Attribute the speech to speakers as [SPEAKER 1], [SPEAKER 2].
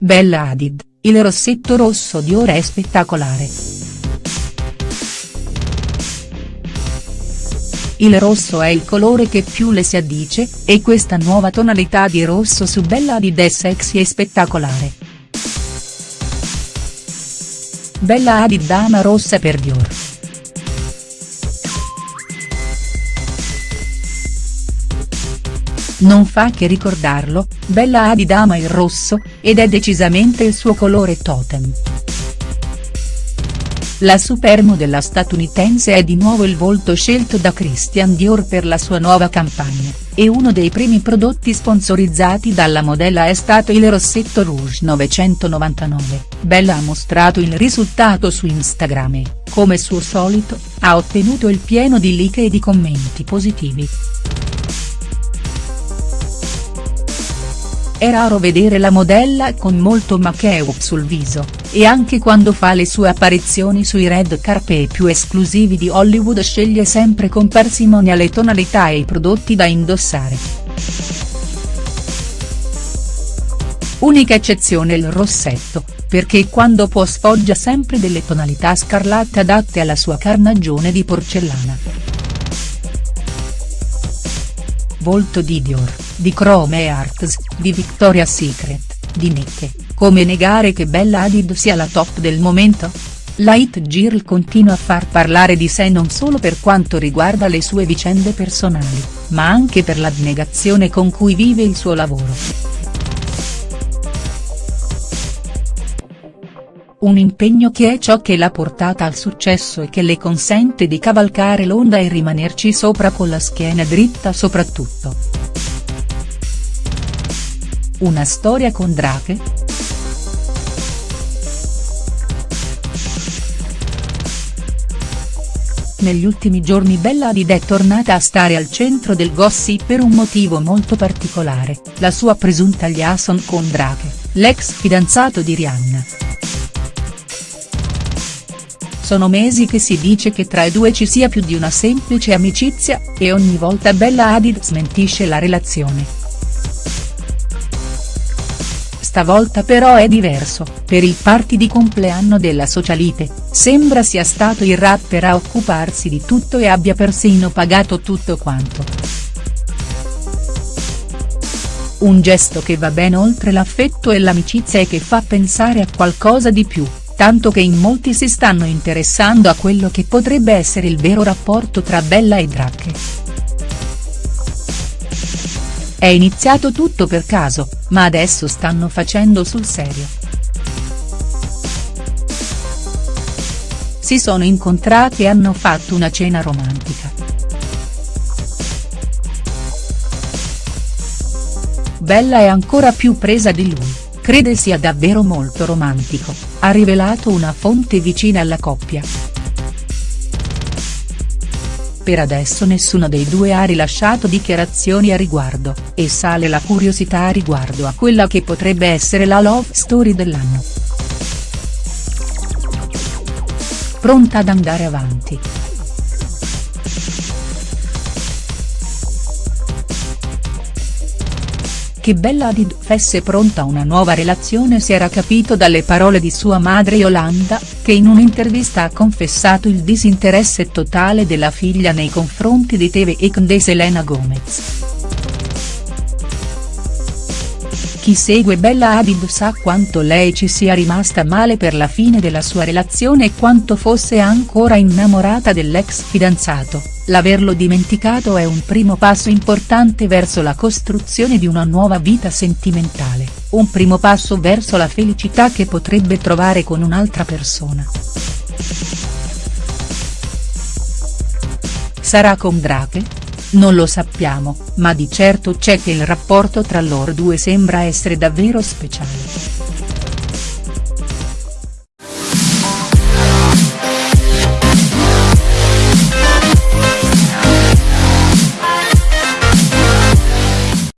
[SPEAKER 1] Bella Hadid, il rossetto rosso di ora è spettacolare. Il rosso è il colore che più le si addice, e questa nuova tonalità di rosso su Bella Hadid è sexy e spettacolare. Bella Hadid dama rossa per Dior. Non fa che ricordarlo, Bella Hadid ama il rosso, ed è decisamente il suo colore totem. La supermodella statunitense è di nuovo il volto scelto da Christian Dior per la sua nuova campagna, e uno dei primi prodotti sponsorizzati dalla modella è stato il rossetto Rouge 999, Bella ha mostrato il risultato su Instagram e, come suo solito, ha ottenuto il pieno di like e di commenti positivi. È raro vedere la modella con molto make-up sul viso, e anche quando fa le sue apparizioni sui red carpet più esclusivi di Hollywood sceglie sempre con parsimonia le tonalità e i prodotti da indossare. Unica eccezione il rossetto, perché quando può sfoggia sempre delle tonalità scarlatte adatte alla sua carnagione di porcellana. Volto di Dior, di Chrome Arts, di Victoria's Secret, di Nicke, come negare che Bella Hadid sia la top del momento? La hit girl continua a far parlare di sé non solo per quanto riguarda le sue vicende personali, ma anche per l'abnegazione con cui vive il suo lavoro. Un impegno che è ciò che l'ha portata al successo e che le consente di cavalcare l'onda e rimanerci sopra con la schiena dritta soprattutto. Una storia con Drake?. Negli ultimi giorni Bella Hadid è tornata a stare al centro del gossip per un motivo molto particolare, la sua presunta liaison con Drake, l'ex fidanzato di Rihanna. Sono mesi che si dice che tra i due ci sia più di una semplice amicizia, e ogni volta Bella Hadid smentisce la relazione. Stavolta però è diverso, per il party di compleanno della socialite, sembra sia stato il rapper a occuparsi di tutto e abbia persino pagato tutto quanto. Un gesto che va ben oltre l'affetto e l'amicizia e che fa pensare a qualcosa di più, tanto che in molti si stanno interessando a quello che potrebbe essere il vero rapporto tra Bella e Drake. È iniziato tutto per caso, ma adesso stanno facendo sul serio. Si sono incontrati e hanno fatto una cena romantica. Bella è ancora più presa di lui crede sia davvero molto romantico, ha rivelato una fonte vicina alla coppia. Per adesso nessuno dei due ha rilasciato dichiarazioni a riguardo, e sale la curiosità riguardo a quella che potrebbe essere la love story dell'anno. Pronta ad andare avanti. Che Bella Hadid fesse pronta una nuova relazione si era capito dalle parole di sua madre Yolanda, che in un'intervista ha confessato il disinteresse totale della figlia nei confronti di TV e di Selena Gomez. Chi segue Bella Hadid sa quanto lei ci sia rimasta male per la fine della sua relazione e quanto fosse ancora innamorata dell'ex fidanzato, l'averlo dimenticato è un primo passo importante verso la costruzione di una nuova vita sentimentale, un primo passo verso la felicità che potrebbe trovare con un'altra persona. Sarà con Drake?. Non lo sappiamo, ma di certo c'è che il rapporto tra loro due sembra essere davvero speciale.